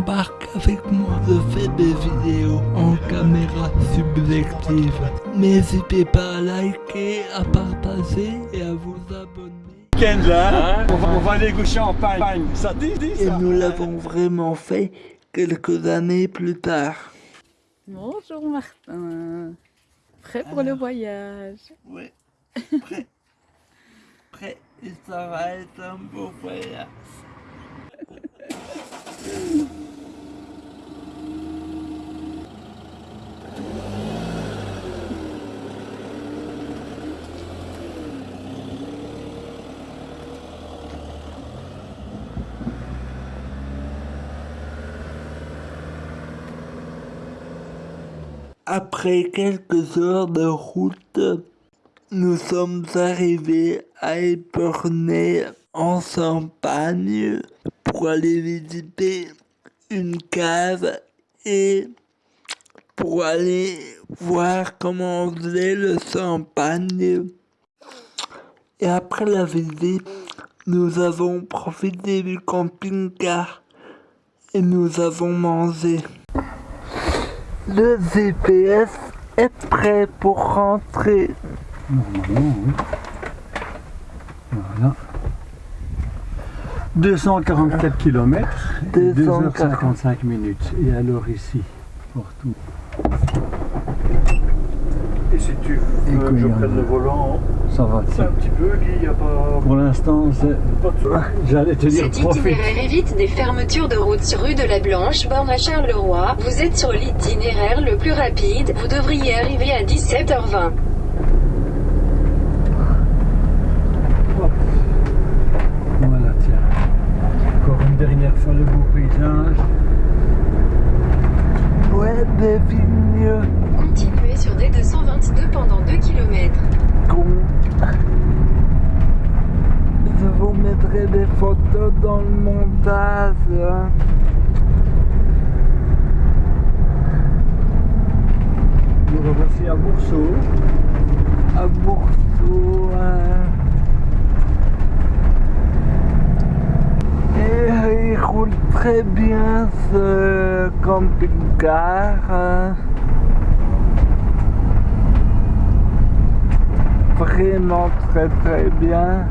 embarque avec moi. Je fais des vidéos en caméra subjective. N'hésitez pas à liker, à partager et à vous abonner. là, on, va, on va aller gaucher en Pagne. Ça dit, dit Et nous l'avons vraiment fait quelques années plus tard. Bonjour Martin. Prêt pour le voyage? Oui, prêt. prêt. Et ça va être un beau voyage. Après quelques heures de route, nous sommes arrivés à Épernay en Champagne pour aller visiter une cave et pour aller voir comment on faisait le champagne. Et après la visite, nous avons profité du camping-car et nous avons mangé. Le GPS est prêt pour rentrer. Voilà. 244 km et 2h55 minutes. Et alors ici, pour tout. Et si tu veux que je prenne le volant, Ça va. c'est un petit peu, Guy, il n'y a pas, Pour l'instant, c'est- pas de soucis. j'allais te dire Cet profite. itinéraire évite des fermetures de route sur rue de la Blanche, borne à Charleroi. Vous êtes sur l'itinéraire le plus rapide. Vous devriez arriver à 17h20. Voilà, tiens. Encore une dernière fois le beau paysage. Ouais, des vignes Continuez sur D222 pendant 2 km. con. Je vous mettrai des photos dans le montage. hein. Nous revoici à Bourseau. À Bourseau. hein. Et il roule très bien ce camping-car. Vraiment très très bien.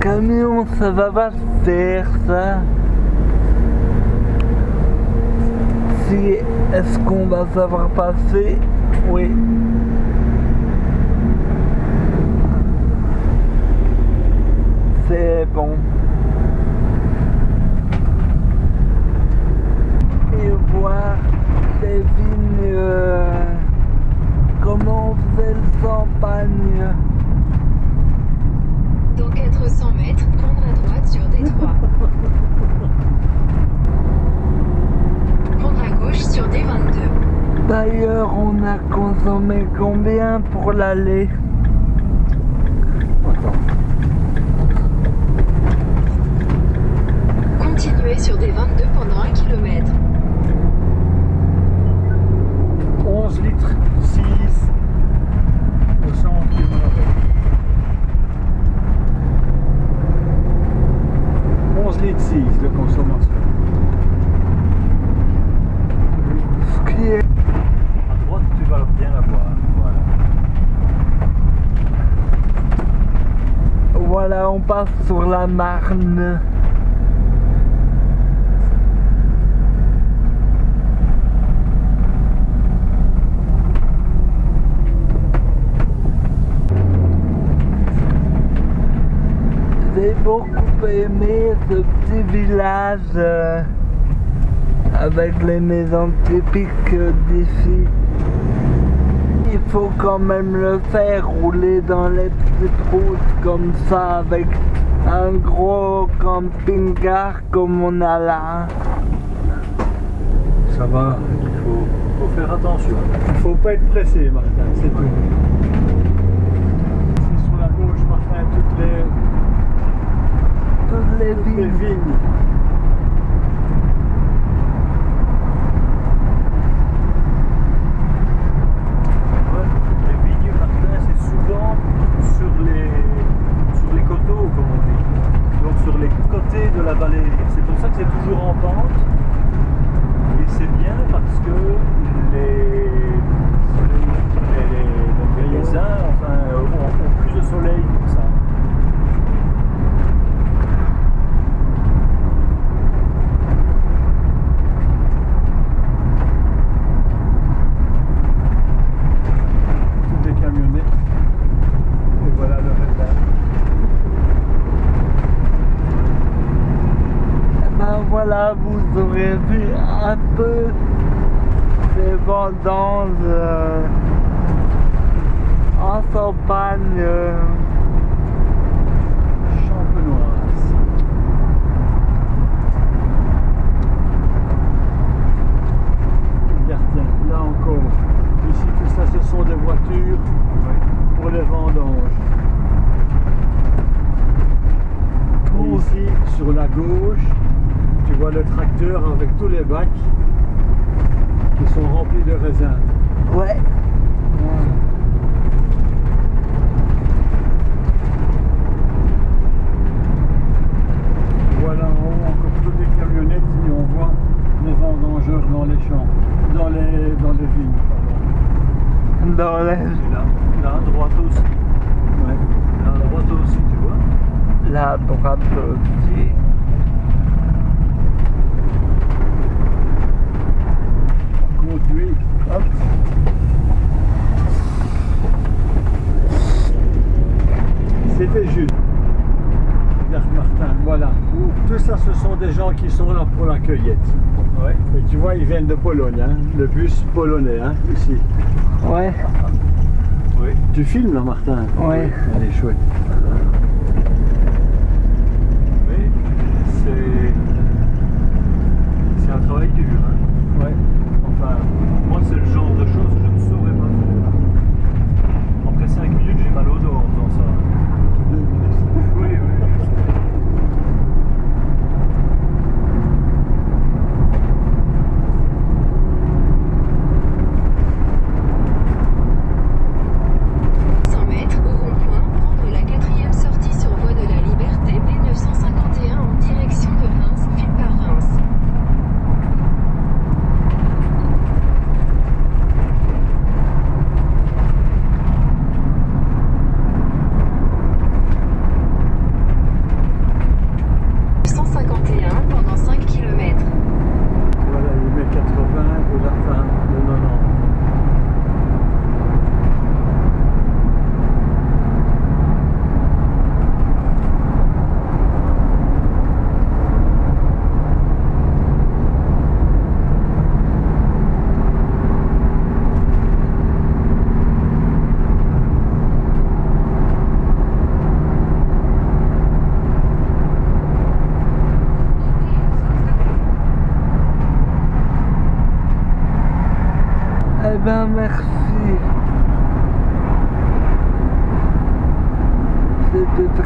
Camion, ça va pas faire ça. Si, est-ce qu'on va savoir passer? Oui. Et voir les vignes, euh, comment on faisait le champagne. Dans 400 mètres, prendre à droite sur D3. Prendre à gauche sur D22. D'ailleurs, on a consommé combien pour l'aller Continuez sur D22 pendant 1 km. 11 litres 6 au centre du Maroc. 11 litres 6 de consommation. Ce qui est À droite, tu vas bien la voir. Voilà. Voilà, on sur la Marne. J'ai beaucoup aimé ce petit village euh, avec les maisons typiques d'ici. Il faut quand même le faire, rouler dans les petites routes comme ça avec un gros camping-car comme on a là. Ça va. Il faut, faut faire attention. Il faut pas être pressé, Martin, c'est tout. C'est sur la gauche, Martin, toutes les, Toutes les toutes vignes. Les vignes, un peu des vendanges euh, en campagne. euh, Champenoise. Regarde, tiens, là encore. Ici, tout ça, ce sont des voitures pour les vendanges. Et ici, sur la gauche, tu vois le tracteur avec tous les bacs qui sont remplis de raisins. Ouais. Voilà en haut encore toutes les camionnettes et on voit les vendangeurs dans les champs, dans les, dans les vignes. pardon. Dans les... Là, là à droite aussi. Ouais. Là à droite aussi, tu vois. la droite aussi. Hop. C'était juste. Martin, voilà. Tout ça, ce sont des gens qui sont là pour la cueillette. Ouais. Et tu vois, ils viennent de Pologne, hein, le bus polonais, hein, ici. Ouais, Oui. Tu filmes là, Martin? Ouais. Elle est chouette. Mais c'est. C'est un travail dur. Hein. Ouais. Enfin, moi, c'est le genre de choses que je ne saurais pas faire. Après 5 minutes, j'ai mal au dos en faisant ça. Deux minutes. Oui, oui. mètres au rond-point, prendre la quatrième sortie sur voie de la Liberté B951 en direction de Reims, file par Reims. pendant 5 km. Voilà, il met 80 et la fin de 90. eh ben merci.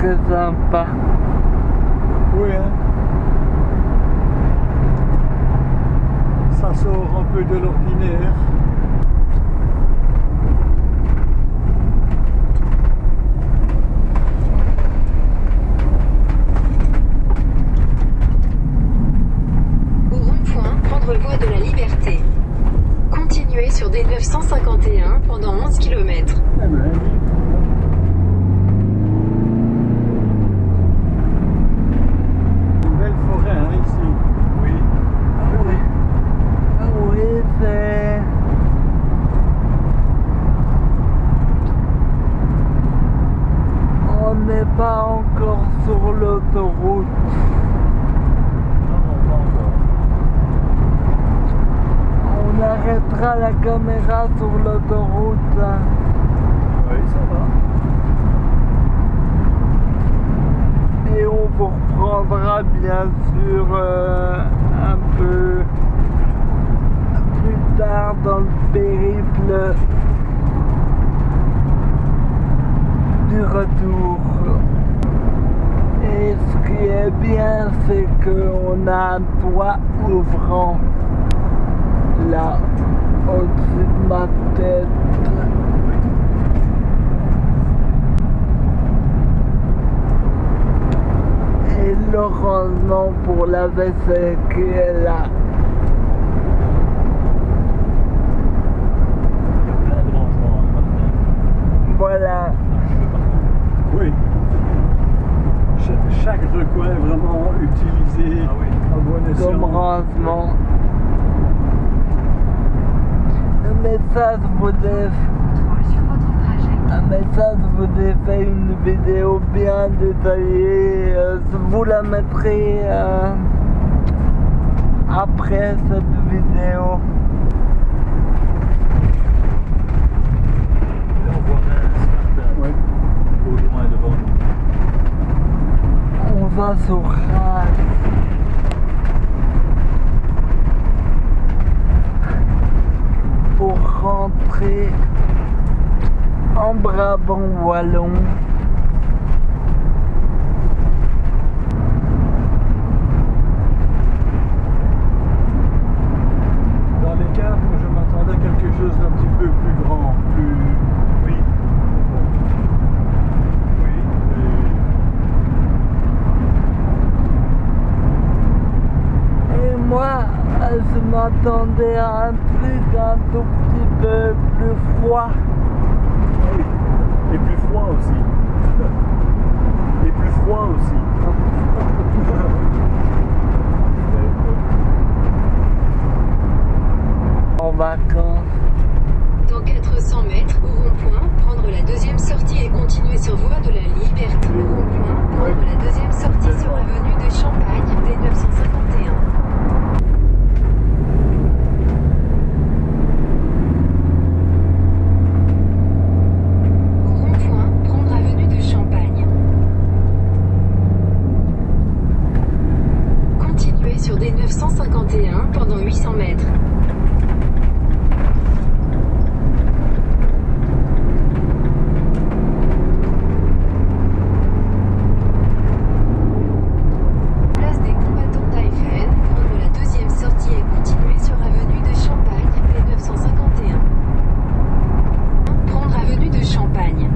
Très sympa. Oui, hein. Ça sort un peu de l'ordinaire. Au rond-point, prendre voie de la Liberté. Continuez sur D951 pendant 11 km. Ben, une belle forêt, hein, ici. Oui. Oui. Ah Oui, c'est... On n'est pas encore sur l'autoroute. Non, non, pas encore. On arrêtera la caméra sur l'autoroute. Oui, ça va. Et on vous reprendra bien sûr euh, un peu plus tard dans le périple du retour. Et ce qui est bien, c'est qu'on a un toit ouvrant là au-dessus de ma tête. Et heureusement pour la vaisselle qui est là. Il y a plein de rangements, Martin. Voilà. Oui. Cha- Chaque recoin est vraiment utilisé Ah oui. à bon escient. comme rangement. Ça, je vous ai, Sur votre trajet. mais ça, je vous ai fait une vidéo bien détaillée. euh, je vous la mettrai euh, après cette vidéo. Là, on voit Reims, Martin, Ouais. au loin devant nous. On va sur Reims. Pour rentrer en Brabant Wallon. Dans les cartes, je m'attendais à quelque chose d'un petit peu plus grand, plus. Oui. Oui. Et moi, je m'attendais à un truc un tout petit peu plus froid. Et plus froid aussi. Et plus froid aussi. En vacances. Dans 400 mètres, au rond-point, prendre la deuxième sortie et continuer sur voie de la Liberté. Au rond-point, prendre la deuxième sortie sur avenue de Champagne, D951. Au rond-point, prendre avenue de Champagne. Continuez sur D951 pendant 800 mètres. Place des combattants d'Aifen, prendre la deuxième sortie et continuer sur avenue de Champagne, D951. Prendre avenue de Champagne.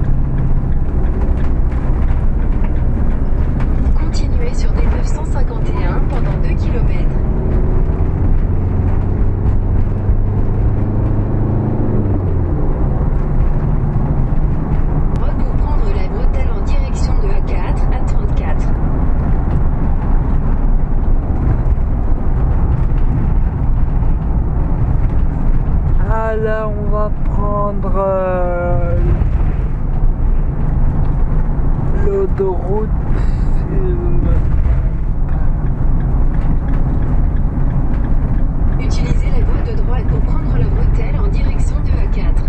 Continuez sur D951 pendant 2 km. Droite pour prendre la bretelle en direction de A4 à 34. Là, on va prendre euh, l'autoroute. Utilisez la voie de droite pour prendre la bretelle en direction de A4.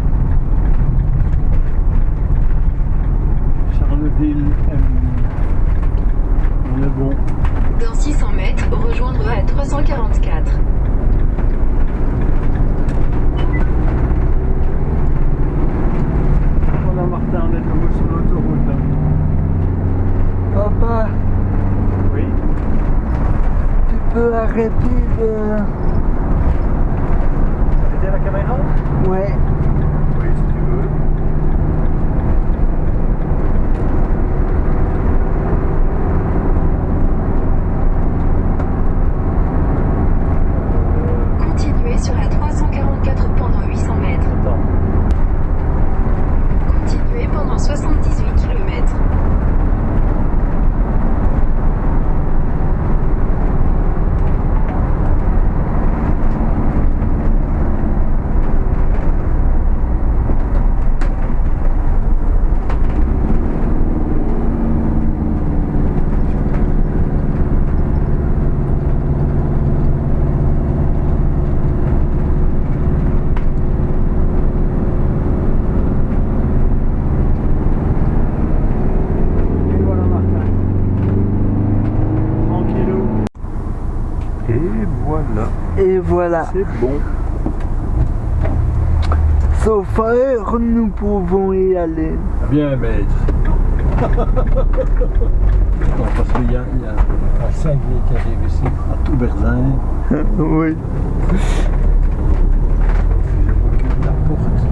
Charleville, M. On est bon. Dans 600 mètres, rejoindre A344. Voilà Martin, on est de nouveau sur l'autoroute là. Papa, Oui. Tu peux arrêter de. Arrêtez la caméra Ouais. Oui, si tu veux. Continuez sur A344 pendant 800 mètres. Attends. Continuez pendant 78 km. Et voilà Martin. Tranquillou. Et voilà. Et voilà. C'est bon. Sauf heure, nous pouvons y aller. Bien maître. Non, parce qu'il y a, il y a un cinglier qui arrive ici, à tout Berzin. oui. Je recule la porte.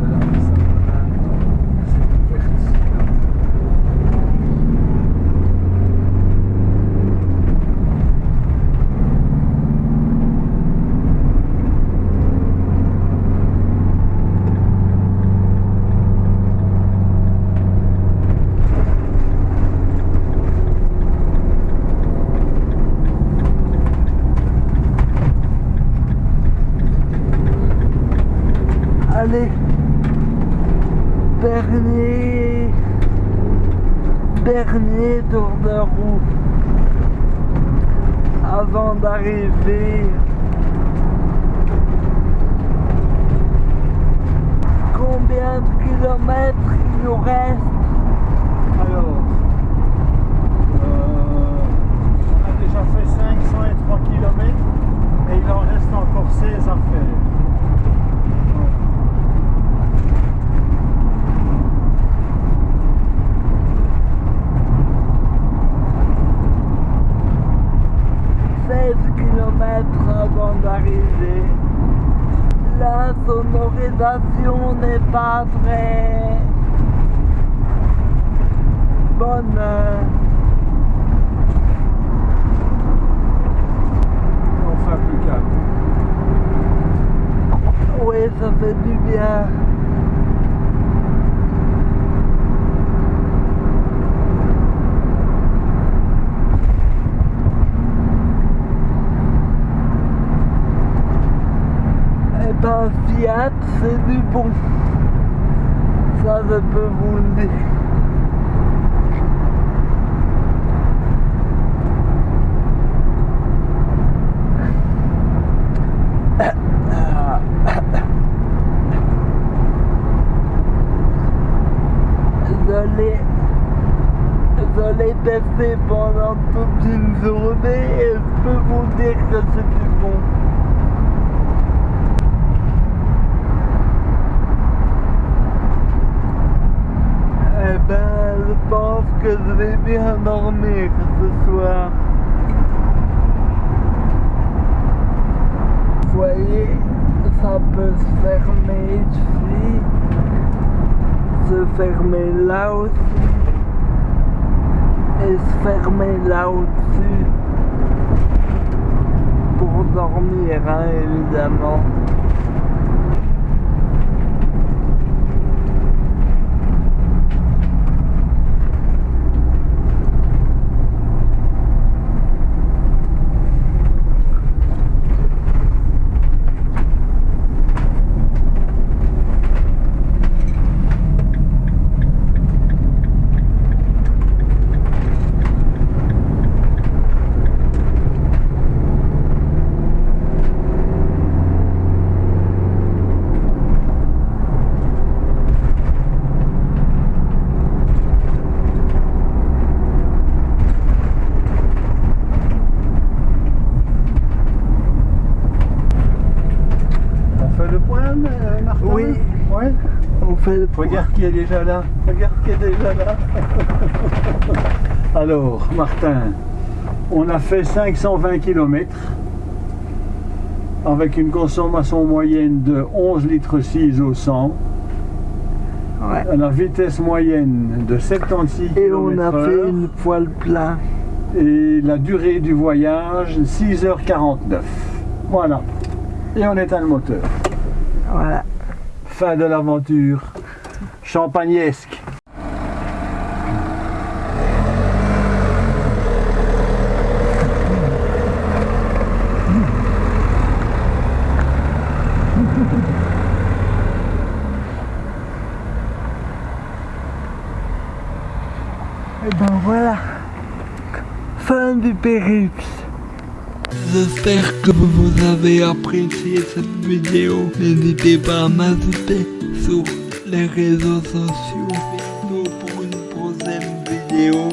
Voilà, ça va. C'est ouverte. Allez. Dernier. Dernier tour de roue. avant d'arriver. Combien de kilomètres il nous reste Alors, euh, on a déjà fait 503 km et il en reste encore 16 à faire. Ouais. 16 kilomètres avant d'arriver. La sonorisation n'est pas très bonne. Enfin plus calme. Oui, ça fait du bien. Eh ben, Fiat, bon. Ça, je peux vous le dire. Je l'ai testé pendant toute une journée et je peux vous dire que c'est du bon. Eh ben, je pense que je vais bien dormir ce soir. Vous voyez, ça peut se fermer ici, se fermer là aussi, et se fermer là au-dessus, pour dormir, hein, évidemment. On fait le point, euh, Martin Oui. Ouais. On fait le point. Regarde qui est déjà là. Regarde qui est déjà là. Alors, Martin, on a fait 520 km avec une consommation moyenne de 11 litres 6 au 100, Ouais. à la vitesse moyenne de 76 Et on a km fait une fois le plein. et la durée du voyage 6h49. Voilà. Et on éteint le moteur. Voilà. Fin de l'aventure champagnesque. Et ben voilà. Fin du périple. J'espère que vous avez apprécié cette vidéo. N'hésitez pas à m'ajouter sur les réseaux sociaux. Pour une prochaine vidéo.